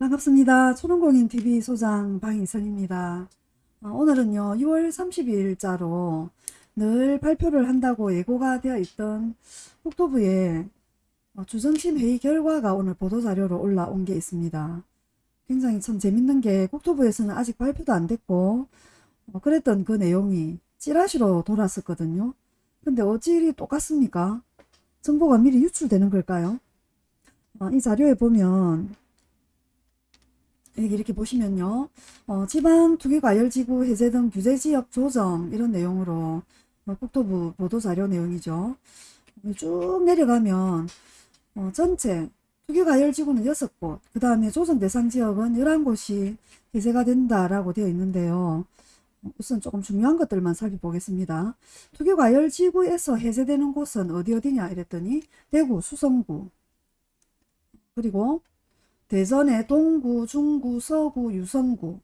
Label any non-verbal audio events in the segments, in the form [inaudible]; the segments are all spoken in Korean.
반갑습니다. 초롱공인TV 소장 방희선입니다. 어, 오늘은요 6월 30일자로 늘 발표를 한다고 예고가 되어 있던 국토부의 어, 주정심 회의 결과가 오늘 보도자료로 올라온 게 있습니다. 굉장히 참 재밌는 게 국토부에서는 아직 발표도 안 됐고 어, 그랬던 그 내용이 찌라시로 돌았었거든요. 근데 어찌 일이 똑같습니까? 정보가 미리 유출되는 걸까요? 어, 이 자료에 보면 이렇게 보시면요. 어, 지방 투기과열지구 해제 등 규제지역 조정 이런 내용으로 어, 국토부 보도자료 내용이죠. 쭉 내려가면 어, 전체 투기과열지구는 6곳 그 다음에 조정 대상 지역은 11곳이 해제가 된다라고 되어 있는데요. 우선 조금 중요한 것들만 살펴보겠습니다. 투기과열지구에서 해제되는 곳은 어디 어디냐 이랬더니 대구 수성구 그리고 대전의 동구, 중구, 서구, 유성구,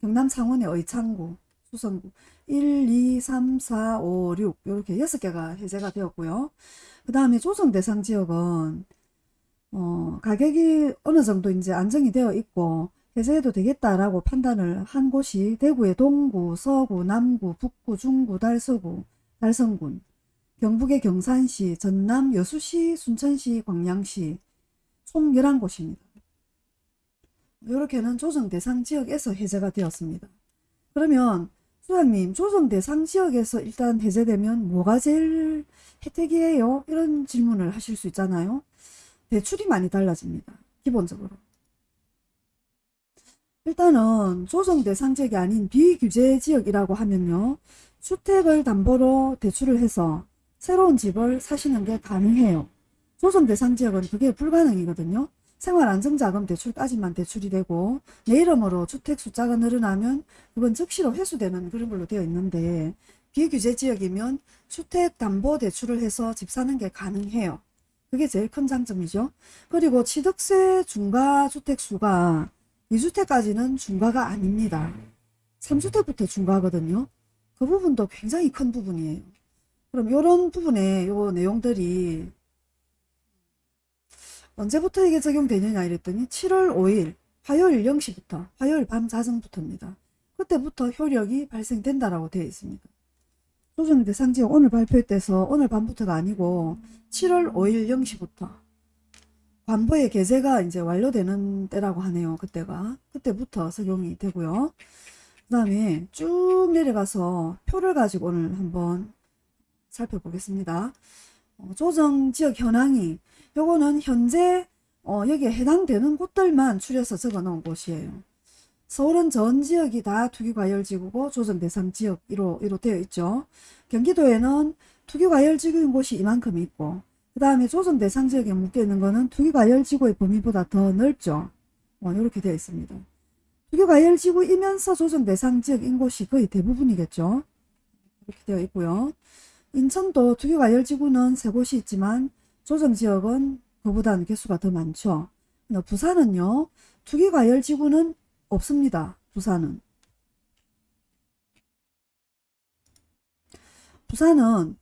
경남 창원의 의창구, 수성구 1, 2, 3, 4, 5, 6 이렇게 6개가 해제가 되었고요. 그 다음에 조정 대상 지역은 어, 가격이 어느 정도 이제 안정이 되어 있고 해제해도 되겠다라고 판단을 한 곳이 대구의 동구, 서구, 남구, 북구, 중구, 달서구, 달성군, 경북의 경산시, 전남, 여수시, 순천시, 광양시 총 11곳입니다. 이렇게는 조정 대상 지역에서 해제가 되었습니다. 그러면 수장님 조정 대상 지역에서 일단 해제되면 뭐가 제일 혜택이에요? 이런 질문을 하실 수 있잖아요. 대출이 많이 달라집니다. 기본적으로. 일단은 조정 대상 지역이 아닌 비규제 지역이라고 하면요. 주택을 담보로 대출을 해서 새로운 집을 사시는 게 가능해요. 조정 대상 지역은 그게 불가능이거든요. 생활안정자금 대출까지만 대출이 되고 내 이름으로 주택 숫자가 늘어나면 그건 즉시로 회수되는 그런 걸로 되어 있는데 비규제 지역이면 주택담보대출을 해서 집 사는 게 가능해요. 그게 제일 큰 장점이죠. 그리고 취득세 중과주택 수가 2주택까지는 중과가 아닙니다. 3주택부터 중과거든요. 그 부분도 굉장히 큰 부분이에요. 그럼 이런 부분에 요 내용들이 언제부터 이게 적용되느냐 이랬더니 7월 5일 화요일 0시부터 화요일 밤 자정부터입니다. 그때부터 효력이 발생된다라고 되어 있습니다. 조정 대상지역 오늘 발표돼서 오늘 밤부터가 아니고 7월 5일 0시부터 관보의 개제가 이제 완료되는 때라고 하네요. 그때가 그때부터 적용이 되고요. 그 다음에 쭉 내려가서 표를 가지고 오늘 한번 살펴보겠습니다. 어, 조정 지역 현황이 요거는 현재 어, 여기에 해당되는 곳들만 추려서 적어 놓은 곳이에요. 서울은 전 지역이 다 투기과열지구고 조정 대상 지역 이로, 되어 있죠. 경기도에는 투기과열지구인 곳이 이만큼 있고 그 다음에 조정 대상 지역에 묶여 있는 거는 투기과열지구의 범위보다 더 넓죠. 어, 이렇게 되어 있습니다. 투기과열지구이면서 조정 대상 지역인 곳이 거의 대부분이겠죠. 이렇게 되어 있고요. 인천도 투기과열지구는 세 곳이 있지만 조정지역은 그보다는 개수가 더 많죠. 부산은요. 투기과열지구는 없습니다. 부산은. 부산은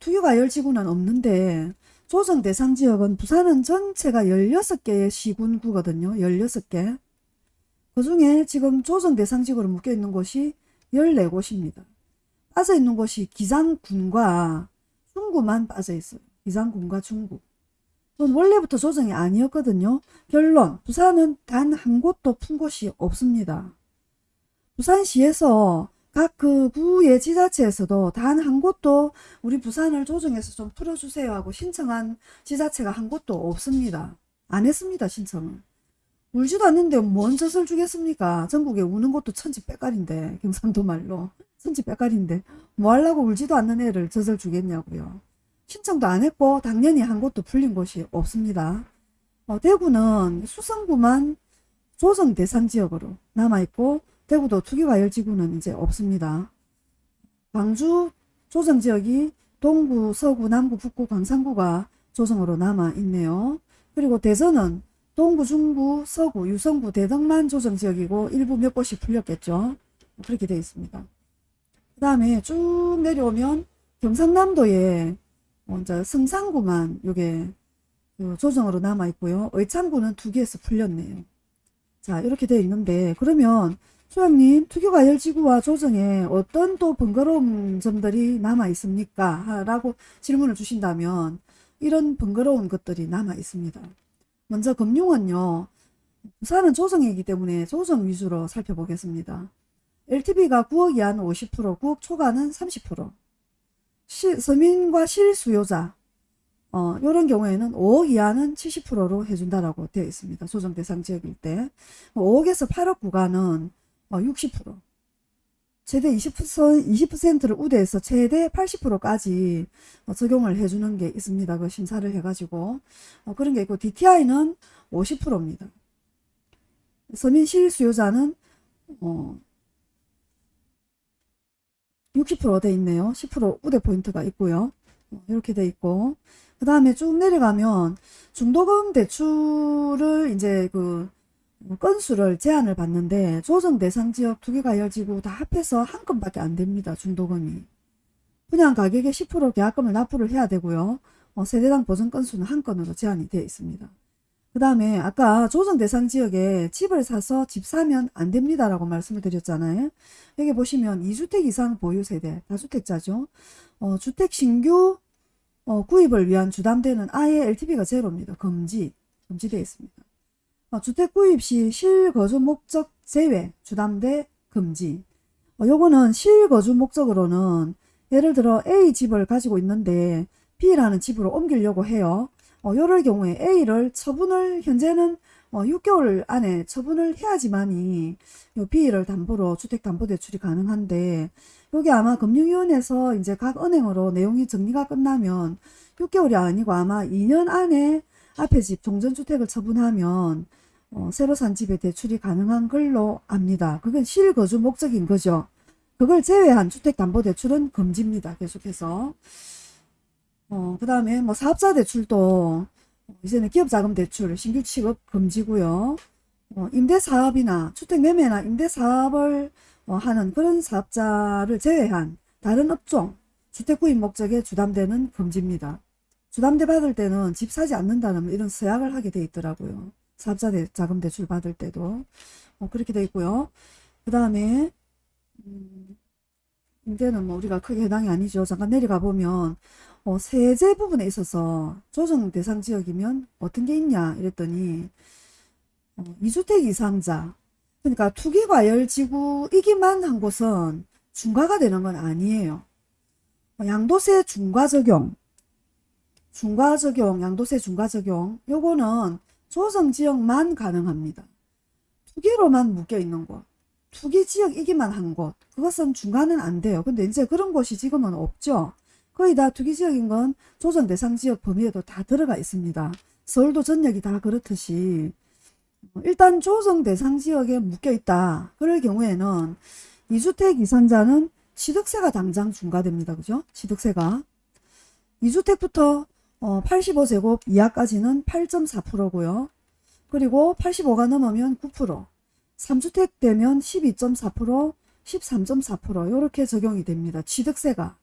투기과열지구는 없는데 조정 대상 지역은 부산은 전체가 16개의 시군구거든요. 16개. 그 중에 지금 조정 대상 지구로 묶여 있는 곳이 14곳입니다. 빠져 있는 곳이 기장군과 중구만 빠져 있어요. 기장군과 중구. 원래부터 조정이 아니었거든요. 결론 부산은 단 한 곳도 푼 곳이 없습니다. 부산시에서 각 그 구의 지자체에서도 단 한 곳도 우리 부산을 조정해서 좀 풀어주세요 하고 신청한 지자체가 한 곳도 없습니다. 안 했습니다 신청은. 울지도 않는데 뭔 젖을 주겠습니까? 전국에 우는 것도 천지 빼깔인데 경상도 말로 천지 빼깔인데 뭐 하려고 울지도 않는 애를 젖을 주겠냐고요. 신청도 안 했고 당연히 한 곳도 풀린 곳이 없습니다. 어, 대구는 수성구만 조정 대상 지역으로 남아있고 대구도 투기과열지구는 이제 없습니다. 광주 조정지역이 동구, 서구, 남구, 북구, 광산구가 조정으로 남아있네요. 그리고 대전은 동구, 중구, 서구, 유성구, 대덕만 조정지역이고 일부 몇 곳이 풀렸겠죠. 그렇게 되어 있습니다. 그 다음에 쭉 내려오면 경상남도에 먼저 성산구만 요게 그 조정으로 남아 있고요. 의창구는 두 개에서 풀렸네요. 자, 이렇게 되어 있는데, 그러면 소장님, 투기과열지구와 조정에 어떤 또 번거로운 점들이 남아 있습니까? 하- 라고 질문을 주신다면, 이런 번거로운 것들이 남아 있습니다. 먼저 금융은요, 부산은 조정이기 때문에 조정 위주로 살펴보겠습니다. LTV가 9억 이하는 50%, 9억 초과는 30%. 시, 서민과 실수요자, 어, 요런 경우에는 5억 이하는 70%로 해준다라고 되어 있습니다. 조정 대상 지역일 때. 5억에서 8억 구간은 어, 60%. 최대 20%, 20%를 우대해서 최대 80%까지 어, 적용을 해주는 게 있습니다. 그 심사를 해가지고. 어, 그런 게 있고, DTI는 50%입니다. 서민 실수요자는, 어, 60%돼 있네요. 10% 우대 포인트가 있고요. 어, 이렇게 돼 있고. 그 다음에 쭉 내려가면 중도금 대출을 이제 그 건수를 제한을 받는데 조정 대상 지역 투기과열지구 다 합해서 한 건밖에 안 됩니다. 중도금이. 분양 가격의 10% 계약금을 납부를 해야 되고요. 어, 세대당 보증 건수는 한 건으로 제한이 되어 있습니다. 그 다음에 아까 조정 대상 지역에 집을 사서 집 사면 안 됩니다 라고 말씀을 드렸잖아요. 여기 보시면 2주택 이상 보유 세대, 다주택자죠. 어, 주택 신규 어, 구입을 위한 주담대는 아예 LTV가 제로입니다. 금지, 금지되어 있습니다. 어, 주택 구입 시 실거주 목적 제외 주담대 금지. 어, 요거는 실거주 목적으로는 예를 들어 A 집을 가지고 있는데 B라는 집으로 옮기려고 해요. 어, 요럴 경우에 A를 처분을 현재는 어, 6개월 안에 처분을 해야지만이 요 B를 담보로 주택담보대출이 가능한데 여기 아마 금융위원회에서 이제 각 은행으로 내용이 정리가 끝나면 6개월이 아니고 아마 2년 안에 앞에 집 종전주택을 처분하면 어, 새로 산 집에 대출이 가능한 걸로 압니다. 그건 실거주 목적인 거죠. 그걸 제외한 주택담보대출은 금지입니다. 계속해서. 어, 그 다음에 뭐 사업자 대출도 이제는 기업자금 대출 신규 취급 금지고요. 어, 임대사업이나 주택매매나 임대사업을 어, 하는 그런 사업자를 제외한 다른 업종 주택구입 목적에 주담대는 금지입니다. 주담대 받을 때는 집 사지 않는다는 이런 서약을 하게 돼 있더라고요. 사업자 대, 자금 대출 받을 때도 어, 그렇게 돼 있고요. 그 다음에 음, 임대는 뭐 우리가 크게 해당이 아니죠. 잠깐 내려가 보면 어, 세제 부분에 있어서 조정 대상 지역이면 어떤 게 있냐 이랬더니 어, 2주택 이상자 그러니까 투기과열지구이기만 한 곳은 중과가 되는 건 아니에요. 어, 양도세 중과 적용 중과 적용 양도세 중과 적용 요거는 조정 지역만 가능합니다. 투기로만 묶여 있는 곳 투기 지역이기만 한 곳 그것은 중과는 안 돼요. 근데 이제 그런 곳이 지금은 없죠. 거의 다 투기 지역인 건 조정 대상 지역 범위에도 다 들어가 있습니다. 서울도 전역이 다 그렇듯이 어, 일단 조정 대상 지역에 묶여 있다. 그럴 경우에는 2주택 이상자는 취득세가 당장 중과됩니다. 그죠? 취득세가 2주택부터 어, 85제곱 이하까지는 8.4%고요. 그리고 85가 넘으면 9%, 3주택 되면 12.4%, 13.4% 이렇게 적용이 됩니다. 취득세가.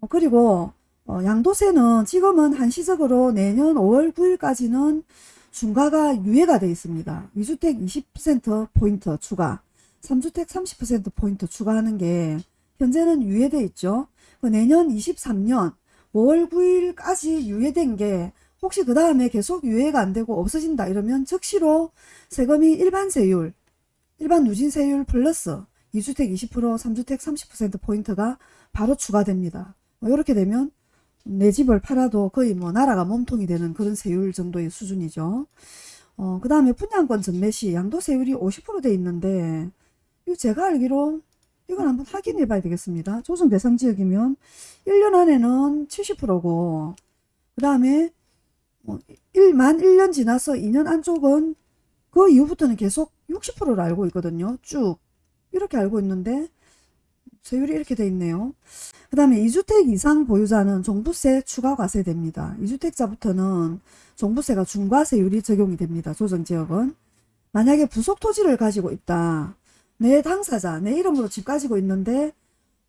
어, 그리고 어, 양도세는 지금은 한시적으로 내년 5월 9일까지는 중과가 유예가 되어 있습니다. 2주택 20%포인트 추가, 3주택 30%포인트 추가하는 게 현재는 유예되어 있죠. 그 내년 23년 5월 9일까지 유예된 게 혹시 그 다음에 계속 유예가 안 되고 없어진다 이러면 즉시로 세금이 일반 세율, 일반 누진 세율 플러스 2주택 20%, 3주택 30%포인트가 바로 추가됩니다. 뭐 이렇게 되면 내 집을 팔아도 거의 뭐 나라가 몸통이 되는 그런 세율 정도의 수준이죠. 어, 그 다음에 분양권 전매 시 양도세율이 50%돼 있는데, 이거 제가 알기로 이건 한번 확인해 봐야 되겠습니다. 조정 대상 지역이면 1년 안에는 70%고, 그 다음에 뭐 1만 1년 지나서 2년 안쪽은 그 이후부터는 계속 60%로 알고 있거든요. 쭉. 이렇게 알고 있는데, 세율이 이렇게 돼 있네요. 그 다음에 2주택 이상 보유자는 종부세 추가 과세됩니다. 2주택자부터는 종부세가 중과세율이 적용이 됩니다. 조정지역은. 만약에 부속 토지를 가지고 있다. 내 당사자, 내 이름으로 집 가지고 있는데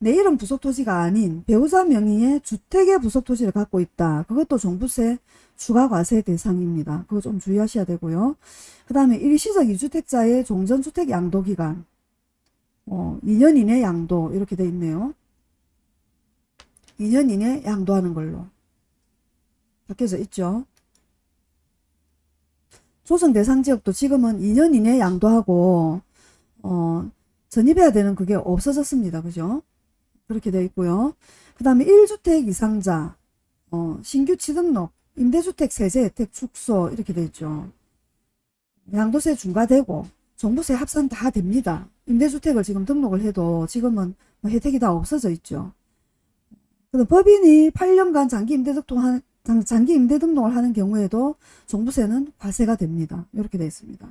내 이름 부속토지가 아닌 배우자 명의의 주택의 부속토지를 갖고 있다. 그것도 종부세 추가 과세 대상입니다. 그거 좀 주의하셔야 되고요. 그 다음에 일시적 이주택자의 종전주택 양도기간 어, 2년 이내 양도 이렇게 돼 있네요. 2년 이내 양도하는 걸로 바뀌어져 있죠. 조정 대상 지역도 지금은 2년 이내 양도하고 어, 전입해야 되는 그게 없어졌습니다. 그죠? 그렇게 되어 있고요. 그 다음에 1주택 이상자 어, 신규 취등록 임대주택 세제 혜택 축소 이렇게 되어 있죠. 양도세 중과되고 종부세 합산 다 됩니다. 임대주택을 지금 등록을 해도 지금은 뭐 혜택이 다 없어져 있죠. 그럼 법인이 8년간 장기 임대 등록한 장- 장기 임대 등록을 하는 경우에도 종부세는 과세가 됩니다. 이렇게 되어 있습니다.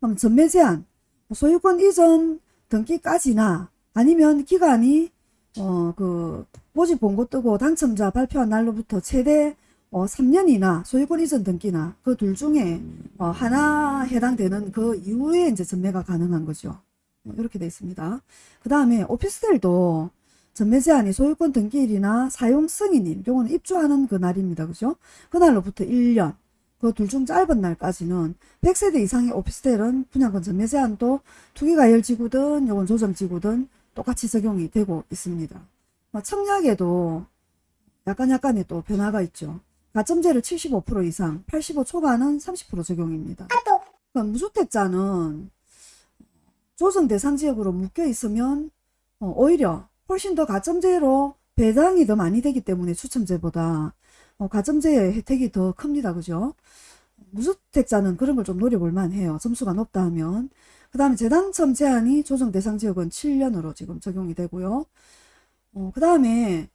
그럼 전매 제한, 소유권 이전 등기까지나 아니면 기간이 어 그 모집 공고 뜨고 당첨자 발표한 날로부터 최대 어 3년이나 소유권 이전 등기나 그 둘 중에 어 하나 해당되는 그 이후에 이제 전매가 가능한 거죠. 어, 이렇게 되어 있습니다. 그 다음에 오피스텔도 전매 제한이 소유권 등기일이나 사용 승인일, 요거는 입주하는 그 날입니다. 그죠? 그날로부터 1년, 그 둘 중 짧은 날까지는 100세대 이상의 오피스텔은 분양권 전매 제한도 투기가열지구든 요건 조정지구든 똑같이 적용이 되고 있습니다. 뭐 청약에도 약간 약간의 또 변화가 있죠. 가점제를 75% 이상, 85 초과는 30% 적용입니다. 그럼 무주택자는 조정 대상 지역으로 묶여 있으면 어, 오히려 훨씬 더 가점제로 배당이 더 많이 되기 때문에 추첨제보다 어, 가점제의 혜택이 더 큽니다. 그죠? 무주택자는 그런 걸 좀 노려볼 만해요. 점수가 높다 하면. 그 다음에 재당첨 제한이 조정 대상 지역은 7년으로 지금 적용이 되고요. 어, 그 다음에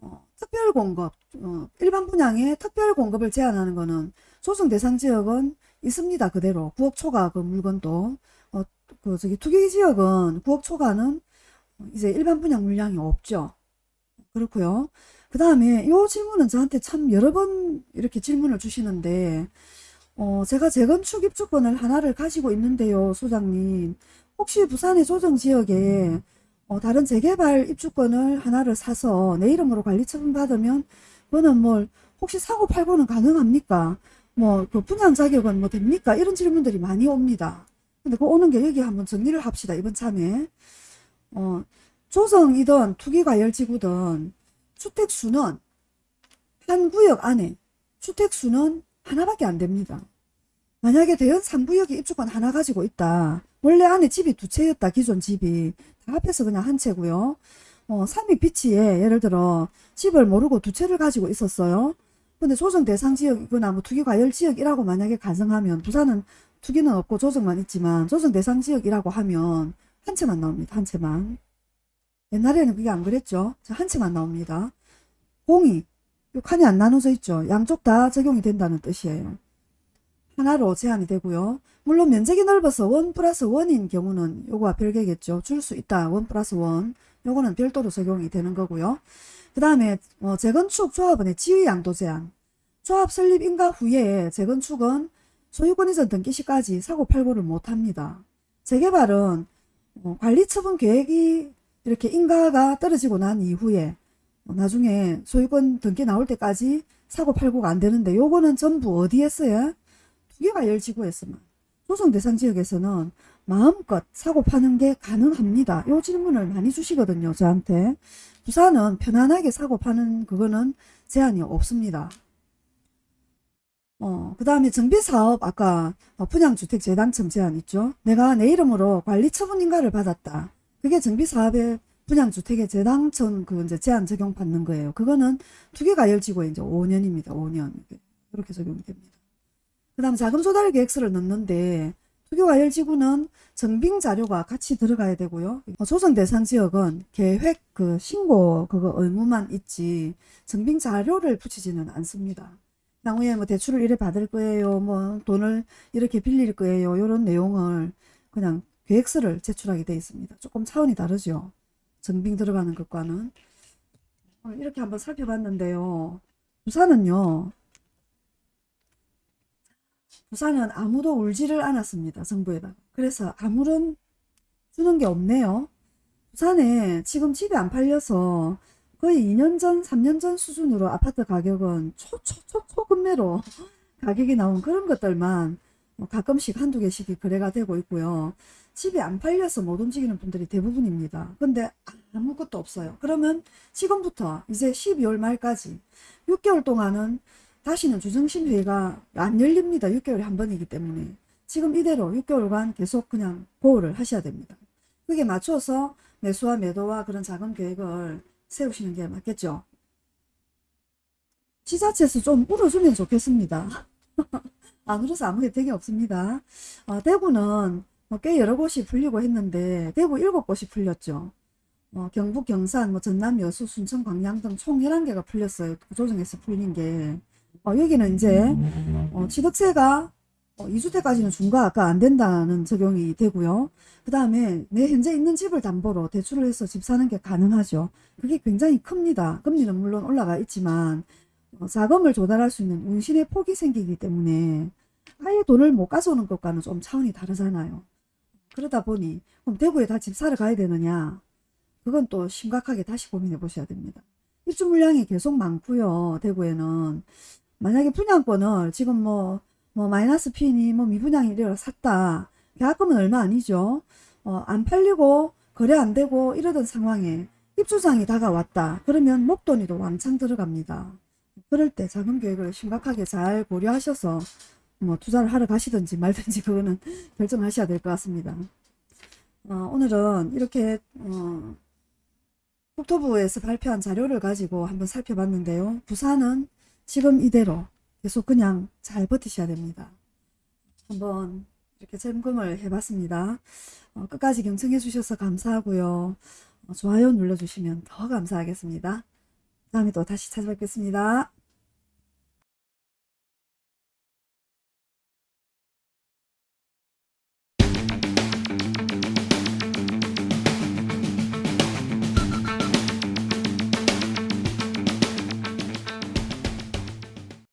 어, 특별 공급, 어, 일반 분양에 특별 공급을 제한하는 거는 조정 대상 지역은 있습니다. 그대로 9억 초과 그 물건도 어, 그 저기 투기 지역은 9억 초과는 이제 일반 분양 물량이 없죠. 그렇고요. 그 다음에 이 질문은 저한테 참 여러 번 이렇게 질문을 주시는데 어, 제가 재건축 입주권을 하나를 가지고 있는데요, 소장님. 혹시 부산의 조정지역에 어, 다른 재개발 입주권을 하나를 사서 내 이름으로 관리 처분 받으면 그거는 뭐 혹시 사고 팔고는 가능합니까? 뭐 그 분양 자격은 뭐 됩니까? 이런 질문들이 많이 옵니다. 근데 그 오는 게 여기 한번 정리를 합시다. 이번 참에. 어, 조정이든 투기과열지구든 주택수는 한 구역 안에 주택수는 하나밖에 안 됩니다. 만약에 대연 3구역에 입주권 하나 가지고 있다. 원래 안에 집이 두 채였다. 기존 집이. 다 합해서 그냥 한 채고요. 어, 삼익 비치에 예를 들어 집을 모르고 두 채를 가지고 있었어요. 근데 조정 대상 지역이거나 뭐 투기 과열 지역이라고 만약에 가정하면 부산은 투기는 없고 조정만 있지만 조정 대상 지역이라고 하면 한 채만 나옵니다. 한 채만. 옛날에는 그게 안 그랬죠. 자, 한 채만 나옵니다. 공이 요 칸이 안 나눠져 있죠. 양쪽 다 적용이 된다는 뜻이에요. 하나로 제한이 되고요. 물론 면적이 넓어서 one plus one인 경우는 요거와 별개겠죠. 줄 수 있다. one plus one. 요거는 별도로 적용이 되는 거고요. 그 다음에 어, 재건축 조합원의 지위 양도 제한. 조합 설립 인가 후에 재건축은 소유권 이전 등기 시까지 사고 팔고를 못합니다. 재개발은 어, 관리 처분 계획이 이렇게 인가가 떨어지고 난 이후에 어, 나중에 소유권 등기 나올 때까지 사고 팔고가 안 되는데 요거는 전부 어디에 써요? 투기가 열지구에서만 조정 대상 지역에서는 마음껏 사고 파는 게 가능합니다. 요 질문을 많이 주시거든요. 저한테. 부산은 편안하게 사고 파는 그거는 제한이 없습니다. 어, 그 다음에 정비사업, 아까 어, 분양주택 재당첨 제한 있죠? 내가 내 이름으로 관리처분 인가를 받았다. 그게 정비사업의 분양주택의 재당첨 그 이제 제한 적용 받는 거예요. 그거는 투기가 열지구에 이제 5년입니다. 5년. 그렇게 적용이 됩니다. 그 다음 자금 조달 계획서를 넣는데 투기과열지구는 정빙 자료가 같이 들어가야 되고요. 어, 조정 대상 지역은 계획 그 신고 그거 의무만 있지 정빙 자료를 붙이지는 않습니다. 향후에 뭐 대출을 이래 받을 거예요. 뭐 돈을 이렇게 빌릴 거예요. 이런 내용을 그냥 계획서를 제출하게 되어 있습니다. 조금 차원이 다르죠. 정빙 들어가는 것과는. 이렇게 한번 살펴봤는데요. 부산은요. 부산은 아무도 울지를 않았습니다. 정부에다가. 그래서 아무런 주는 게 없네요. 부산에 지금 집이 안 팔려서 거의 2년 전, 3년 전 수준으로 아파트 가격은 초초초 초급매로 [laughs] 가격이 나온 그런 것들만 뭐 가끔씩 한두 개씩이 거래가 되고 있고요. 집이 안 팔려서 못 움직이는 분들이 대부분입니다. 근데 아무것도 없어요. 그러면 지금부터 이제 12월 말까지 6개월 동안은 다시는 주정심회가 안 열립니다. 6개월에 한 번이기 때문에. 지금 이대로 6개월간 계속 그냥 보호를 하셔야 됩니다. 그게 맞춰서 매수와 매도와 그런 작은 계획을 세우시는 게 맞겠죠. 지자체에서 좀 울어주면 좋겠습니다. [laughs] 안 울어서 아무 혜택이 없습니다. 어, 대구는 뭐꽤 여러 곳이 풀리고 했는데 대구 일곱 곳이 풀렸죠. 어, 경북, 경산, 뭐 전남, 여수, 순천, 광양 등 총 11개가 풀렸어요. 조정에서 풀린 게. 어, 여기는 이제 어, 취득세가 어, 2주택까지는 중과가 안 된다는 적용이 되고요. 그 다음에 내 현재 있는 집을 담보로 대출을 해서 집 사는 게 가능하죠. 그게 굉장히 큽니다. 금리는 물론 올라가 있지만 어, 자금을 조달할 수 있는 운신의 폭이 생기기 때문에 아예 돈을 못 가져오는 것과는 좀 차원이 다르잖아요. 그러다 보니 그럼 대구에 다 집 사러 가야 되느냐? 그건 또 심각하게 다시 고민해 보셔야 됩니다. 입주 물량이 계속 많고요. 대구에는 만약에 분양권을 지금 뭐, 뭐 마이너스 P니 뭐 미분양이 이래라 샀다. 계약금은 얼마 아니죠. 어, 안 팔리고 거래 안 되고 이러던 상황에 입주장이 다가왔다. 그러면 목돈이도 왕창 들어갑니다. 그럴 때 자금 계획을 심각하게 잘 고려하셔서 뭐 투자를 하러 가시든지 말든지 그거는 [laughs] 결정하셔야 될 것 같습니다. 어, 오늘은 이렇게 어, 국토부에서 발표한 자료를 가지고 한번 살펴봤는데요. 부산은 지금 이대로 계속 그냥 잘 버티셔야 됩니다. 한번 이렇게 점검을 해봤습니다. 어, 끝까지 경청해 주셔서 감사하고요. 어, 좋아요 눌러주시면 더 감사하겠습니다. 다음에 또 다시 찾아뵙겠습니다.